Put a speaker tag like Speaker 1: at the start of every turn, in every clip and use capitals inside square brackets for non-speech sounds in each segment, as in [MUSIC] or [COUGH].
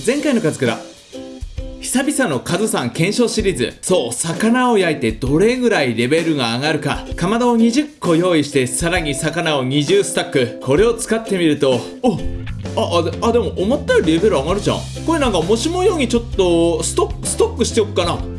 Speaker 1: 前回のカズクラ久々のカズさん検証シリーズ。そう魚を焼いてどれぐらいレベルが上がるか。かまどを20個用意してさらに魚を20スタック。これを使ってみるとおああであでも思ったよりレベル上がるじゃん。これなんかもしもようにちょっとストックストックしておくかな。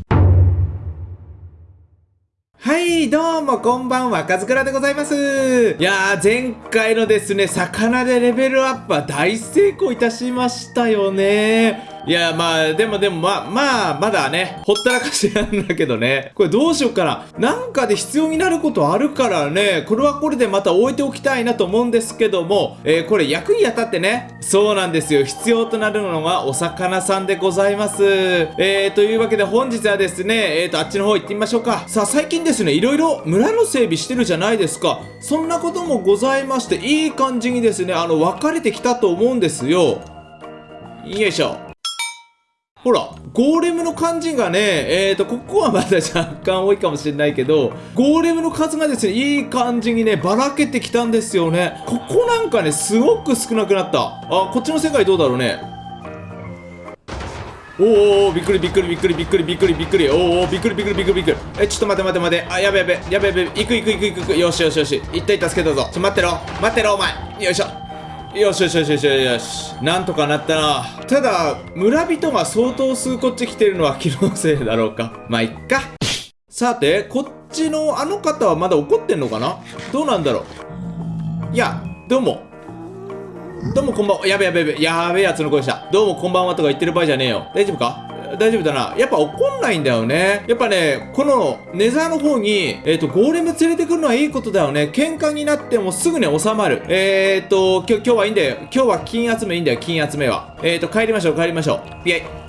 Speaker 1: はい、どうもこんばんは、かずくらでございます。いやー、前回のですね、魚でレベルアップは大成功いたしましたよね。いや、まあ、でもでも、まあ、まあ、まだね、ほったらかしなんだけどね。これどうしようかな。なんかで必要になることあるからね、これはこれでまた置いておきたいなと思うんですけども、えーこれ役に当たってね、そうなんですよ。必要となるのがお魚さんでございます。えー、というわけで本日はですね、えーと、あっちの方行ってみましょうか。さあ、最近ですね、いろいろ村の整備してるじゃないですか。そんなこともございまして、いい感じにですね、あの、分かれてきたと思うんですよ。よいしょ。ほら、ゴーレムの感じがね、えーと、ここはまだ若干多いかもしれないけど、ゴーレムの数がですね、いい感じにね、ばらけてきたんですよね。ここなんかね、すごく少なくなった。あ、こっちの世界どうだろうね。おーおーびっくりびっくりびっくりびっくりびっくりびっくり。おーおーびっくりびっくりびっくりびっくり。えちょっと待って待って待って。あやべやべやべやべ。行く行く行く行く行く。よしよしよし。一体助けたぞ。ちょ待ってろ。待ってろお前。よいしょ。よしよしよしよしよしなんとかなったなただ村人が相当数こっち来てるのは気のせいだろうかまあいっかさてこっちのあの方はまだ怒ってんのかな？どうなんだろう？いやどうもどうもこんばんは。やべやべやべ。やべやつの声した。どうもこんばんはとか言ってる場合じゃねえよ。大丈夫か？大丈夫だな。やっぱ怒んないんだよね。やっぱね、このネザーの方に、えっ、と、ゴーレム連れてくるのはいいことだよね。喧嘩になってもすぐに収まる。えっ、と、今日、今日はいいんだよ。今日は金集めいいんだよ。金集めは。えっ、と、帰りましょう、帰りましょう。イェイ。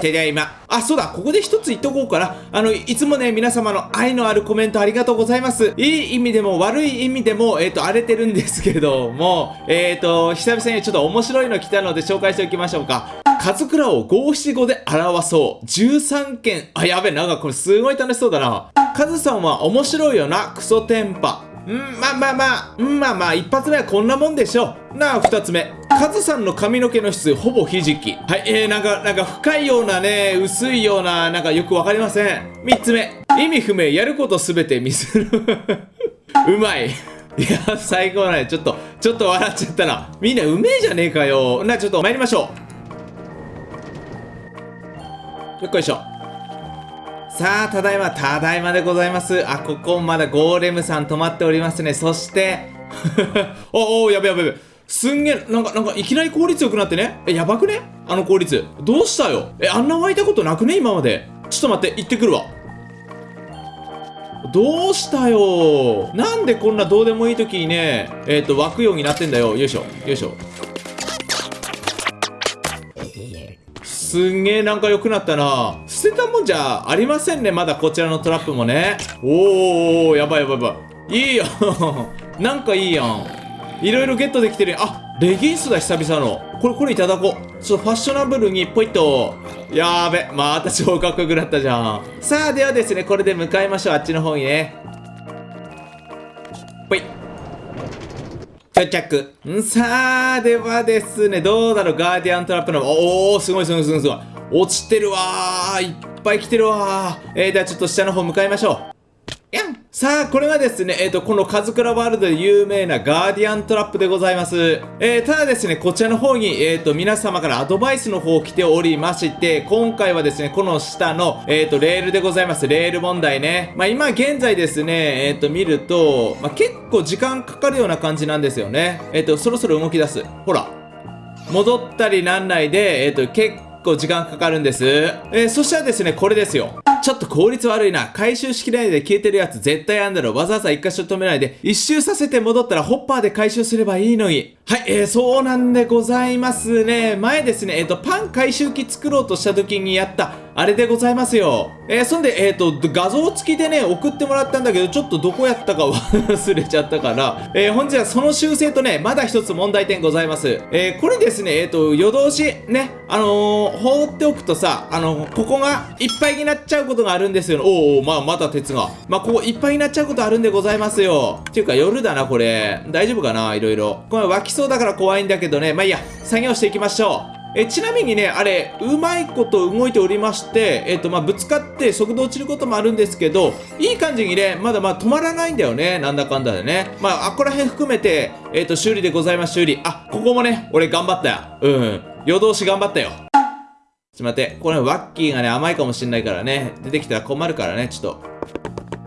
Speaker 1: てりゃ今。あ、そうだ、ここで一つ言っとこうかな。あの、いつもね、皆様の愛のあるコメントありがとうございます。いい意味でも悪い意味でも、えっ、と、荒れてるんですけども、えっ、と、久々にちょっと面白いの来たので紹介しておきましょうか。カズクラを五七五で表そう。13件。あ、やべえ、なんかこれすごい楽しそうだな。カズさんは面白いよな、クソテンパ。うん、まあまあまあ、うん、まあまあ、一発目はこんなもんでしょう。なあ、二つ目。カズさんの髪の毛の質、ほぼひじき。はい、えー、なんか、なんか深いようなね、薄いような、なんかよくわかりません。三つ目。意味不明、やることすべてミスる。[LAUGHS] うまい。いや、最高だね。ちょっと、ちょっと笑っちゃったな。みんなうめえじゃねえかよ。な、ちょっと参りましょう。よっこいしょ。さあ、ただいま、ただいまでございます。あ、ここまだゴーレムさん止まっておりますね。そして、[LAUGHS] おおやべやべやべ。すんげえ、なんか、なんか、いきなり効率よくなってね。え、やばくね？あの効率。どうしたよ？え、あんな湧いたことなくね？今まで。ちょっと待って、行ってくるわ。どうしたよ？なんでこんなどうでもいい時にね、えっ、と、湧くようになってんだよ。よいしょ、よいしょ。すんげえなんか良くなったな。捨てたもんじゃありませんねまだこちらのトラップもね。おおやばいやばいやばい。いいやん [LAUGHS] なんかいいやん。いろいろゲットできてるやん。あレギンスだ久々の。これこれいただこう。ちょっとファッショナブルにポイッと。やーべまた超かっこよくなったじゃん。さあではですねこれで向かいましょう。あっちの方にね。到着。さあではですねどうだろうガーディアントラップの。おおすごいすごいすごいすごい。落ちてるわー。いっぱい来てるわー。えー、ではちょっと下の方向かいましょう。さあ、これがですね、えっ、と、このカズクラワールドで有名なガーディアントラップでございます。えー、ただですね、こちらの方に、えっ、と、皆様からアドバイスの方来ておりまして、今回はですね、この下の、えっ、と、レールでございます。レール問題ね。まあ、今現在ですね、えっ、と、見ると、まあ、結構時間かかるような感じなんですよね。えっ、と、そろそろ動き出す。ほら。戻ったりなんないで、えっ、と、結構時間かかるんです。えー、そしたらですね、これですよ。ちょっと効率悪いな。回収しきれないで消えてるやつ絶対あんだろ。わざわざ一箇所止めないで、一周させて戻ったらホッパーで回収すればいいのに。はい、えー、そうなんでございますね。前ですね、えっ、と、パン回収機作ろうとした時にやった、あれでございますよ。えー、そんで、えっ、と、画像付きでね、送ってもらったんだけど、ちょっとどこやったか忘れちゃったから、えー、本日はその修正とね、まだ一つ問題点ございます。えー、これですね、えっ、と、夜通し、ね、あのー、放っておくとさ、あのここがいっぱいになっちゃうことがあるんですよ。おお、まあ、また鉄が。まあ、ここいっぱいになっちゃうことあるんでございますよ。っていうか、夜だな、これ。大丈夫かないろいろ。これ湧きそうだから怖いんだけどね。まあ、いいや、作業していきましょう。えちなみにねあれうまいこと動いておりましてえっ、とまあぶつかって速度落ちることもあるんですけどいい感じにねまだまだ止まらないんだよねなんだかんだでね。まああこら辺含めてえっ、と修理でございます修理。あここもね俺頑張ったよ。うん。夜通し頑張ったよ。ちょっと待ってこれワッキーがね甘いかもしんないからね。出てきたら困るからねちょっ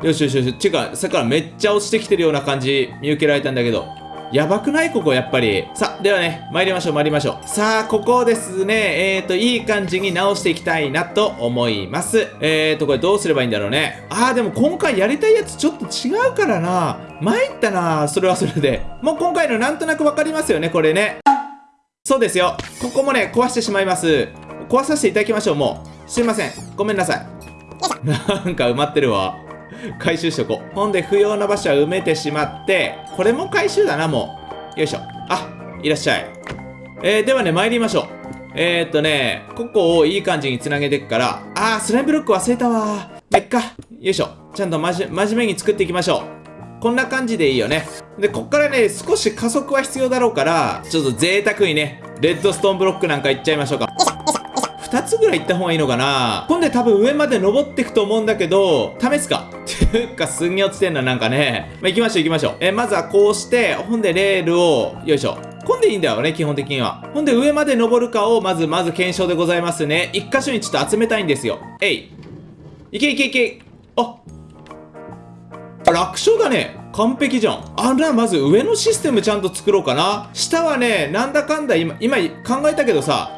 Speaker 1: と。よしよしよし。ちゅうか、さっきからめっちゃ落ちてきてるような感じ見受けられたんだけど。やばくない？ここやっぱり。さあ、ではね、参りましょう参りましょう。さあ、ここをですね、えーと、いい感じに直していきたいなと思います。えーと、これどうすればいいんだろうね。あー、でも今回やりたいやつちょっと違うからな。参ったなそれはそれで。もう今回のなんとなくわかりますよね、これね。そうですよ。ここもね、壊してしまいます。壊させていただきましょう、もう。すいません。ごめんなさい。なんか埋まってるわ。回収しとこう。ほんで、不要な場所は埋めてしまって、これも回収だな、もう。よいしょ。あ、いらっしゃい。えー、ではね、参りましょう。えー、っとね、ここをいい感じにつなげていくから、あー、スライムブロック忘れたわめっか。よいしょ。ちゃんとまじ、真面目に作っていきましょう。こんな感じでいいよね。で、こっからね、少し加速は必要だろうから、ちょっと贅沢にね、レッドストーンブロックなんかいっちゃいましょうか。2つぐらい行った方がいいのかな今度多分上まで登っていくと思うんだけど、試すか。っていうか、すんげえ落ちてんな、なんかね。まあ、行きましょう行きましょう。えまずはこうして、ほんでレールを、よいしょ。こんでいいんだよね、基本的には。ほんで上まで登るかを、まず、まず検証でございますね。一箇所にちょっと集めたいんですよ。えい。いけいけいけ。あ楽勝だね。完璧じゃん。あら、まず上のシステムちゃんと作ろうかな。下はね、なんだかんだ今、今考えたけどさ、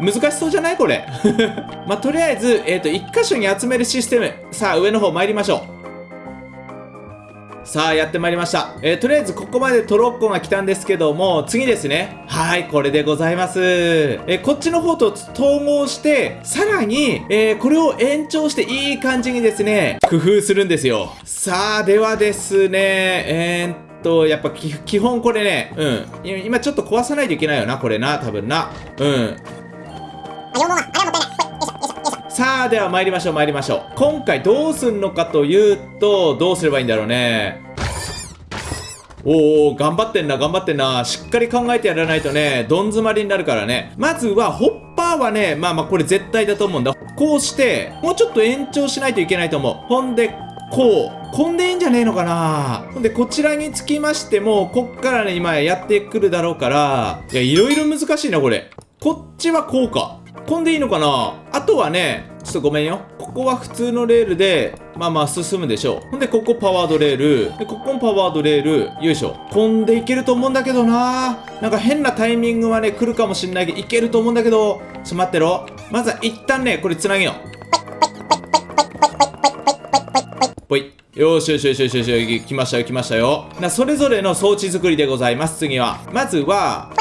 Speaker 1: 難しそうじゃない？これ。[LAUGHS] まあ、とりあえず、えっ、ー、と、1箇所に集めるシステム。さあ、上の方参りましょう。さあ、やってまいりました。えー、とりあえず、ここまでトロッコが来たんですけども、次ですね。はい、これでございます。えー、こっちの方と統合して、さらに、えー、これを延長していい感じにですね、工夫するんですよ。さあ、ではですね、えーと、やっぱ基本これね、うん。今ちょっと壊さないといけないよな、これな、多分な。うん。さあ、では参りましょう参りましょう。今回どうすんのかというと、どうすればいいんだろうね。おお頑張ってんな、頑張ってんな。しっかり考えてやらないとね、どん詰まりになるからね。まずは、ホッパーはね、まあまあこれ絶対だと思うんだ。こうして、もうちょっと延長しないといけないと思う。ほんで、こう。こんでいいんじゃねえのかなほんで、こちらにつきましても、こっからね、今やってくるだろうから、いや、いろいろ難しいな、これ。こっちはこうか。こんでいいのかな？あとはね、ちょっとごめんよ。ここは普通のレールで、まあまあ進むでしょう。ほんで、ここパワードレール。で、ここもパワードレール。よいしょ。こんでいけると思うんだけどななんか変なタイミングはね、来るかもしんないけど、いけると思うんだけど、ちょっと待ってろ。まずは一旦ね、これ繋げよう。ぽい。よしよしよしよしよし、来ましたよ、来ましたよ。な、それぞれの装置作りでございます、次は。まずは、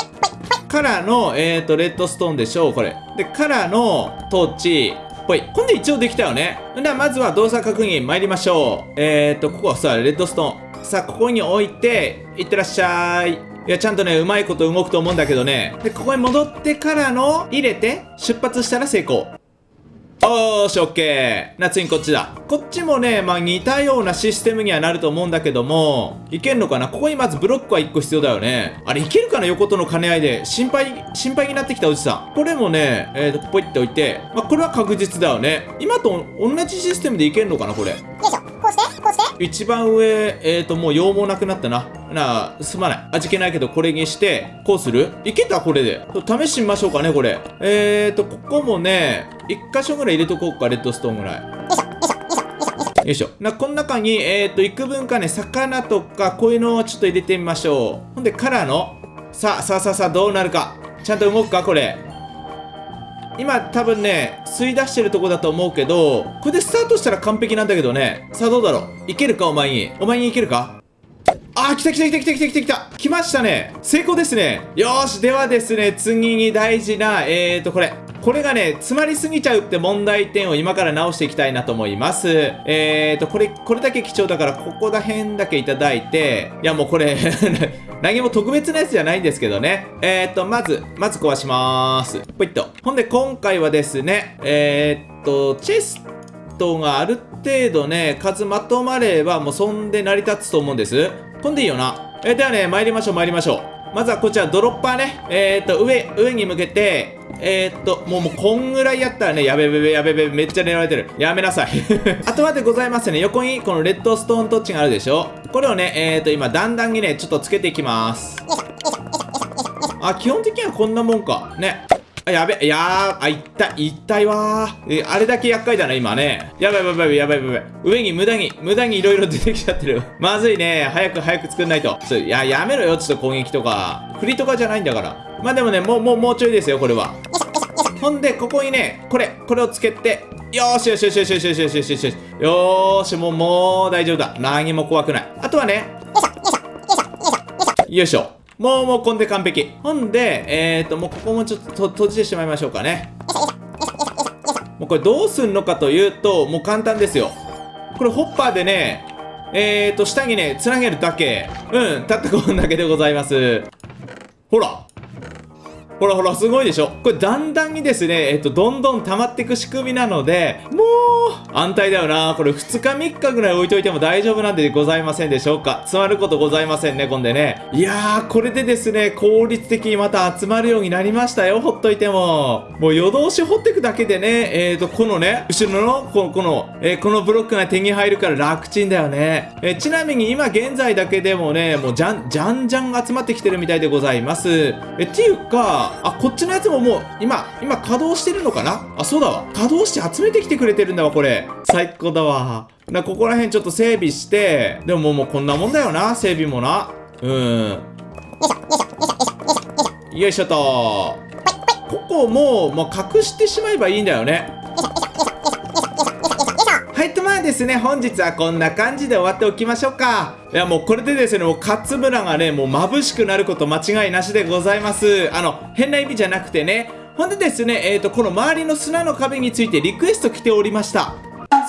Speaker 1: からの、えっ、ー、と、レッドストーンでしょう、これ。で、カラーの、トーチ、ぽい。こんで一応できたよね。では、まずは動作確認参りましょう。え、ー、と、ここはさ、レッドストーン。さあ、ここに置いて、いってらっしゃい。いや、ちゃんとね、うまいこと動くと思うんだけどね。で、ここに戻ってからの、入れて、出発したら成功。おーし、オッケー。な、次こっちだ。こっちもね、まあ似たようなシステムにはなると思うんだけども、いけんのかな？ここにまずブロックは1個必要だよね。あれ、いけるかな？横との兼ね合いで。心配、心配になってきたおじさん。これもね、えーと、ポイっておいて、まあこれは確実だよね。今と同じシステムでいけんのかなこれ？よいしょ。一番上、えーと、もう用もなくなったな。なあ、すまない。味気ないけど、これにして、こうする？いけたこれで。試してみましょうかね、これ。えーと、ここもね、1箇所ぐらい入れとこうか、レッドストーンぐらい。よいしょ。な、この中に、えーと、幾分かね、魚とか、こういうのをちょっと入れてみましょう。ほんで、からの、さあ、さあさあさあ、どうなるか。ちゃんと動くか、これ。今多分ね、吸い出してるとこだと思うけど、これでスタートしたら完璧なんだけどね。さあどうだろう？いけるか？お前に。お前にいけるか？あー、来た来た来た来た来た来た来た来ましたね成功ですねよーしではですね、次に大事な、えーと、これ。これがね、詰まりすぎちゃうって問題点を今から直していきたいなと思います。えーと、これ、これだけ貴重だから、ここら辺だけいただいて、いやもうこれ [LAUGHS] 何も特別なやつじゃないんですけどね。えーと、まず、まず壊しまーす。ポイっと。ほんで、今回はですね、えーと、チェストがある程度ね、数まとまれば、もうそんで成り立つと思うんです。ほんでいいよな。えー、ではね、参りましょう、参りましょう。まずはこちらドロッパーね。えー、っと、上、上に向けて、えー、っと、もう、もう、こんぐらいやったらね、やべべべ、やべべ、めっちゃ狙われてる。やめなさい。[LAUGHS] あとはでございますね、横にこのレッドストーントッチがあるでしょこれをね、えー、っと、今、だんだんにね、ちょっとつけていきます。あ、基本的にはこんなもんか。ね。あ、やべ、やー、あ、いった、いったいわー。え、あれだけ厄介だな、今ね。やばいやばいやばいやばいやばい。上に無駄に、無駄にいろいろ出てきちゃってる。まずいね。早く早く作んないと。ちょ、いや、やめろよ、ちょっと攻撃とか。振りとかじゃないんだから。まあでもね、もう、もう、もうちょいですよ、これは。ほんで、ここにね、これ、これをつけて、よーしよしよしよしよしよしよしよしよしよし。よーし、もう、もう大丈夫だ。何も怖くない。あとはね、よいしょ、よいしょ、よいしょよいしょ。もう、もう、こんで完璧。ほんで、えーと、もうここもちょっとと閉じてしまいましょうかね。もうこれどうすんのかというと、もう簡単ですよ。これホッパーでね、えーと、下にね、つなげるだけ。うん、たったこんだけでございます。ほら。ほらほら、すごいでしょ？これだんだんにですね、えっと、どんどん溜まっていく仕組みなので、もう、安泰だよな。これ2日3日ぐらい置いといても大丈夫なんでございませんでしょうか？詰まることございませんね、こんでね。いやー、これでですね、効率的にまた集まるようになりましたよ、ほっといても。もう夜通し掘っていくだけでね、えーと、このね、後ろの、この、この、えーこのブロックが手に入るから楽ちんだよね。えーちなみに今現在だけでもね、もうじゃん、じゃんじゃん集まってきてるみたいでございます。え、っていうか、あ、こっちのやつももう、今、今稼働してるのかな？あ、そうだわ。稼働して集めてきてくれてるんだわ、これ。最高だわ。な、ここら辺ちょっと整備して、でももうこんなもんだよな、整備もな。うん。よいしょと。ここも、もう隠してしまえばいいんだよね。ですね、本日はこんな感じで終わっておきましょうか。いや、もうこれでですね、もう勝村がね、もう眩しくなること間違いなしでございます。あの、変な意味じゃなくてね。ほんでですね、えーと、この周りの砂の壁についてリクエスト来ておりました。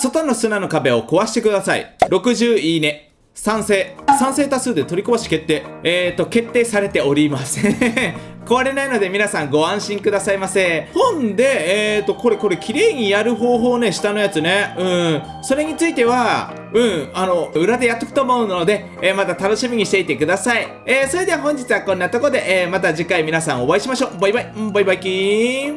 Speaker 1: 外の砂の壁を壊してください。60いいね。賛成。賛成多数で取り壊し決定。えーと、決定されておりません。壊れないので皆さんご安心くださいませ。ほんで、えーと、これこれ綺麗にやる方法ね、下のやつね。うん。それについては、うん、あの、裏でやっとくと思うので、えーまた楽しみにしていてください。えーそれでは本日はこんなとこで、えーまた次回皆さんお会いしましょう。バイバイ。うんバイバイキーン。